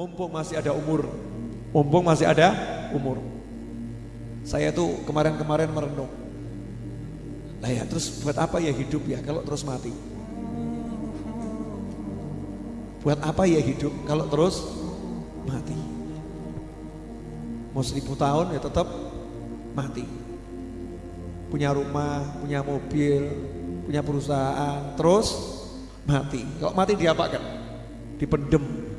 mumpung masih ada umur. Mumpung masih ada umur. Saya tuh kemarin-kemarin merenung. Nah ya terus buat apa ya hidup ya kalau terus mati? Buat apa ya hidup kalau terus mati? Mau seribu tahun ya tetap mati. Punya rumah, punya mobil, punya perusahaan, terus mati. Kalau mati diapakan? Dipendem.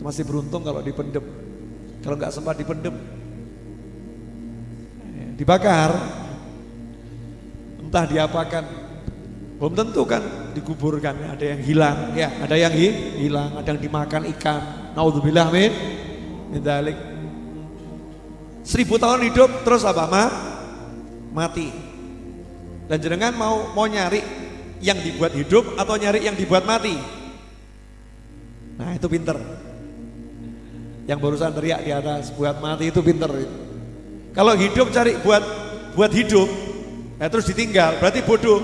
Masih beruntung kalau dipendem. Kalau nggak sempat dipendem, dibakar. Entah diapakan. Belum tentu kan dikuburkan, ada yang hilang, ya, ada yang hilang, ada yang dimakan ikan. Naudzubillah min min dalik. Seribu tahun hidup terus apa? Ma? Mati. Dan jenengan mau mau nyari yang dibuat hidup atau nyari yang dibuat mati? Nah itu pinter. Yang barusan teriak di atas buat mati itu pinter. Kalau hidup cari buat buat hidup, nah terus ditinggal berarti bodoh.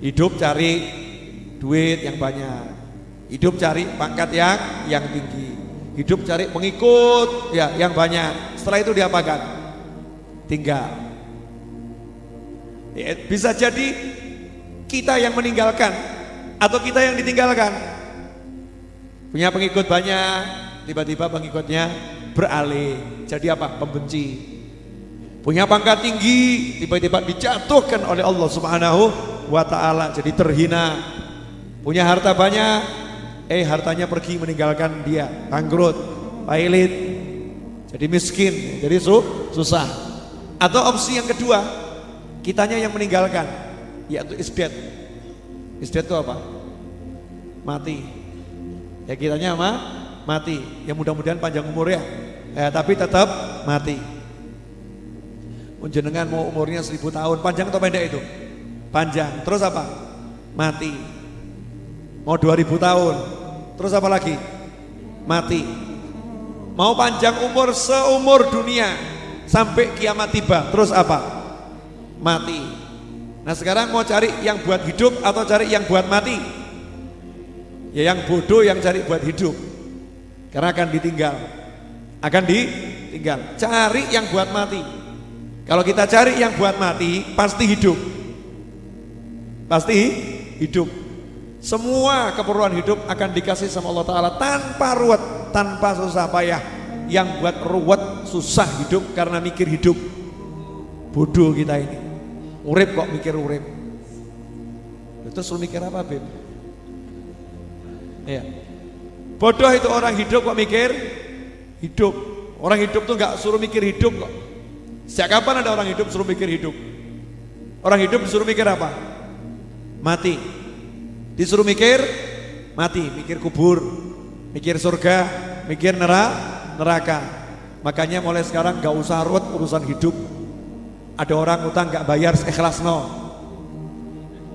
Hidup cari duit yang banyak. Hidup cari pangkat yang yang tinggi. Hidup cari pengikut ya yang banyak. Setelah itu diapakan? Tinggal. Ya, bisa jadi kita yang meninggalkan atau kita yang ditinggalkan. Punya pengikut banyak, tiba-tiba pengikutnya beralih. Jadi apa? Pembenci. Punya pangkat tinggi, tiba-tiba dijatuhkan oleh Allah Subhanahu wa ta'ala jadi terhina. Punya harta banyak eh hartanya pergi meninggalkan dia. Bangkrut pailit jadi miskin jadi su susah. Atau opsi yang kedua kitanya yang meninggalkan yaitu isdet isdet itu apa? Mati. Ya kitanya apa mati ya mudah-mudahan panjang umur ya eh, tapi tetap mati Menjenengan mau umurnya seribu tahun panjang atau pendek itu panjang. Terus apa? Mati. Mau 2000 tahun. Terus apa lagi? Mati. Mau panjang umur seumur dunia sampai kiamat tiba. Terus apa? Mati. Nah sekarang mau cari yang buat hidup atau cari yang buat mati? Ya yang bodoh yang cari buat hidup. Karena akan ditinggal. Akan ditinggal. Cari yang buat mati. Kalau kita cari yang buat mati, pasti hidup pasti hidup semua keperluan hidup akan dikasih sama Allah Ta'ala tanpa ruwet tanpa susah payah yang buat ruwet susah hidup karena mikir hidup bodoh kita ini urip kok mikir urip itu suruh mikir apa Bim? ya bodoh itu orang hidup kok mikir hidup orang hidup tuh nggak suruh mikir hidup kok sejak kapan ada orang hidup suruh mikir hidup orang hidup disuruh mikir apa? mati. Disuruh mikir, mati, mikir kubur, mikir surga, mikir neraka. Makanya mulai sekarang gak usah ruwet urusan hidup. Ada orang utang gak bayar ikhlas no.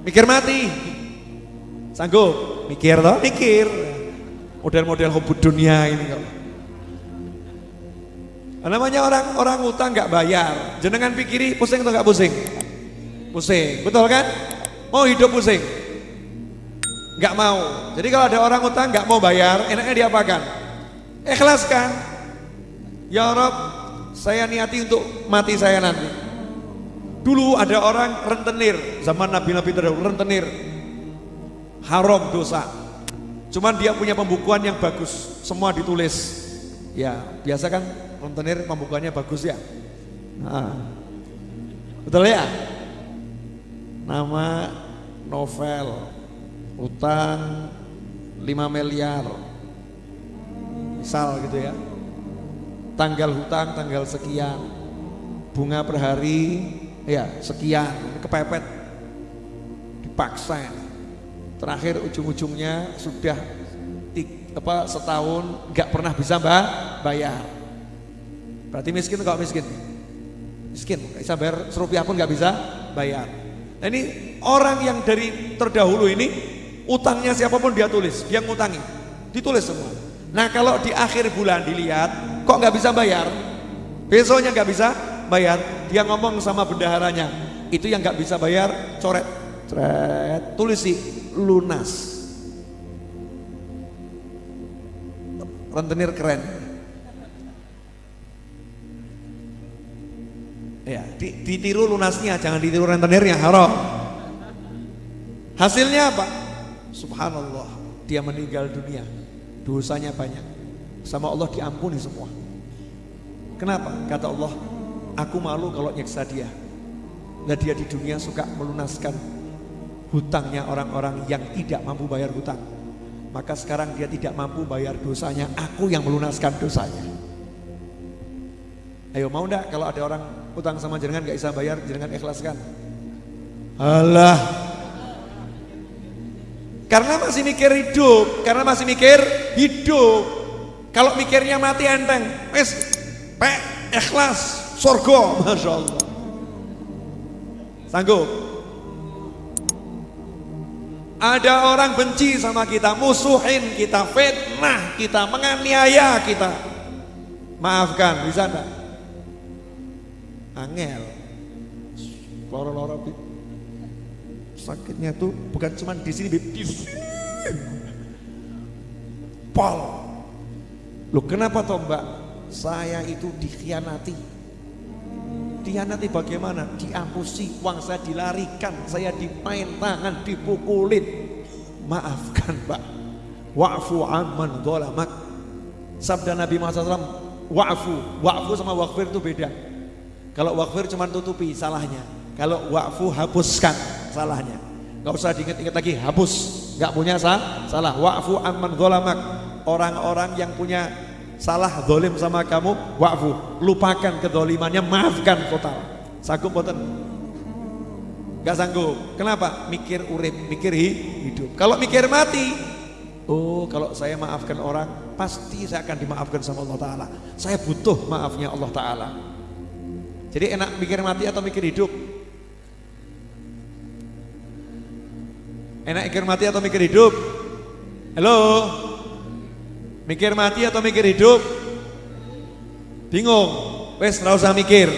Mikir mati. Sanggup? Mikir toh? Mikir. Model-model hubud dunia ini kok. Namanya orang orang utang gak bayar. Jenengan pikiri pusing atau gak pusing? Pusing, betul kan? Mau hidup pusing? Gak mau. Jadi kalau ada orang utang gak mau bayar, enaknya diapakan? Ikhlaskan. Ya Rob, saya niati untuk mati saya nanti. Dulu ada orang rentenir, zaman Nabi-Nabi terdahulu rentenir. Haram dosa. Cuman dia punya pembukuan yang bagus, semua ditulis. Ya, biasa kan? Rentenir pembukuannya bagus ya. Nah, betul ya? nama novel utang 5 miliar. Misal gitu ya. Tanggal hutang tanggal sekian. Bunga per hari ya sekian. Kepepet. Dipaksa terakhir ujung-ujungnya sudah tik, apa setahun nggak pernah bisa mbak bayar. Berarti miskin kok miskin? Miskin bisa bayar serupiah pun nggak bisa bayar. Nah ini orang yang dari terdahulu ini utangnya siapa pun dia tulis, dia ngutangi, ditulis semua. Nah kalau di akhir bulan dilihat, kok nggak bisa bayar, besoknya nggak bisa bayar, dia ngomong sama bendaharanya, itu yang nggak bisa bayar, coret, coret, tulis sih lunas. rentenir keren. Ya, ditiru lunasnya, jangan ditiru rentenirnya, haram. Hasilnya apa? Subhanallah, dia meninggal dunia. Dosanya banyak. Sama Allah diampuni semua. Kenapa? Kata Allah, aku malu kalau nyeksa dia. Nah dia di dunia suka melunaskan hutangnya orang-orang yang tidak mampu bayar hutang. Maka sekarang dia tidak mampu bayar dosanya, aku yang melunaskan dosanya. Ayo mau ndak kalau ada orang utang sama jenengan gak bisa bayar, jenengan ikhlaskan. Allah. Karena masih mikir hidup, karena masih mikir hidup. Kalau mikirnya mati enteng, wes, pe, ikhlas, sorgo, masya Allah. Sanggup? Ada orang benci sama kita, musuhin kita, fitnah kita, menganiaya kita. Maafkan, bisa enggak? Angel. Loro-loro sakitnya tuh bukan cuma di sini, di sini. Pol. Loh kenapa toh mbak? Saya itu dikhianati. Dihianati bagaimana? Diampusi, uang saya dilarikan, saya dimain tangan, dipukulin. Maafkan Pak. Wa'fu amman dholamak. Sabda Nabi Muhammad SAW, wa'fu. Wa'fu sama wa'fir itu beda. Kalau wa'fir cuma tutupi salahnya. Kalau wa'fu hapuskan salahnya. Gak usah diingat-ingat lagi, hapus. Gak punya salah. Wa'fu amman dholamak. Orang-orang yang punya salah dolim sama kamu wa'fu lupakan kedolimannya maafkan total. Sanggup boten? Gak sanggup. Kenapa? Mikir urip mikir hidup. Kalau mikir mati oh kalau saya maafkan orang pasti saya akan dimaafkan sama Allah Ta'ala. Saya butuh maafnya Allah Ta'ala. Jadi enak mikir mati atau mikir hidup? Enak mikir mati atau mikir hidup? Halo Mikir mati atau mikir hidup? Bingung. Wes nggak usah mikir.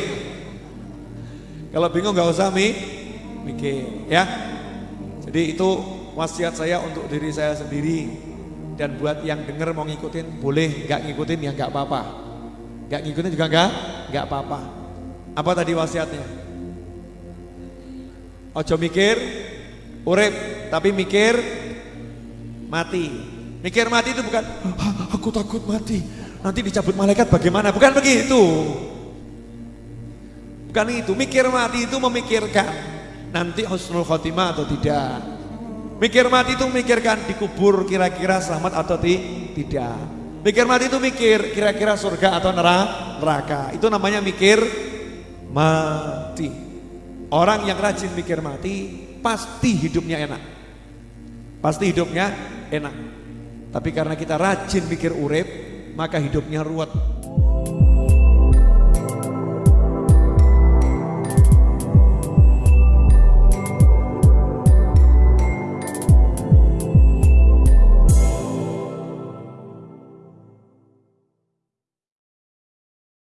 Kalau bingung nggak usah mi mikir, ya. Jadi itu wasiat saya untuk diri saya sendiri dan buat yang denger mau ngikutin boleh, nggak ngikutin ya nggak apa-apa. Nggak ngikutin juga nggak nggak apa-apa. Apa tadi wasiatnya? Ojo mikir urip, tapi mikir mati. Mikir mati itu bukan, aku takut mati, nanti dicabut malaikat bagaimana, bukan begitu. Bukan itu, mikir mati itu memikirkan nanti husnul khotimah atau tidak. Mikir mati itu memikirkan dikubur kira-kira selamat atau tidak. Mikir mati itu mikir kira-kira surga atau neraka. Itu namanya mikir mati. Orang yang rajin mikir mati pasti hidupnya enak. Pasti hidupnya enak. Tapi karena kita rajin mikir urip, maka hidupnya ruwet.